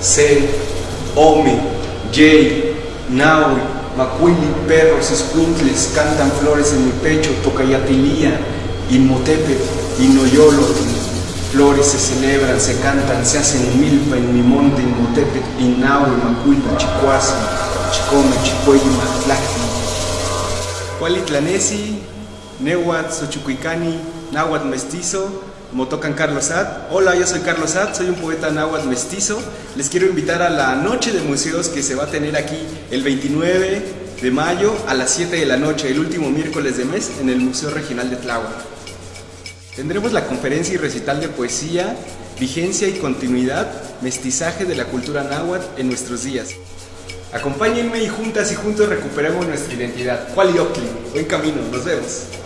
C, Ome, Jay, Naui, Macuili, perros, escuintles, cantan flores en mi pecho, tocayatilía, Inmotepet, Inoyolo, flores se celebran, se cantan, se hacen en milpa, en mi monte, Inmotepet, Inaui, Macuili, Chicuasi, Chicome, Chicueyi, Matlacti, Cualitlanesi, Nehuat, Xochucuicani, Náhuatl mestizo, Motocan Carlos Sad. Hola, yo soy Carlos Sad, soy un poeta náhuatl mestizo. Les quiero invitar a la noche de museos que se va a tener aquí el 29 de mayo a las 7 de la noche, el último miércoles de mes, en el Museo Regional de Tláhuac. Tendremos la conferencia y recital de poesía, vigencia y continuidad, mestizaje de la cultura náhuatl en nuestros días. Acompáñenme y juntas y juntos recuperemos nuestra identidad. Cuali Buen camino, nos vemos.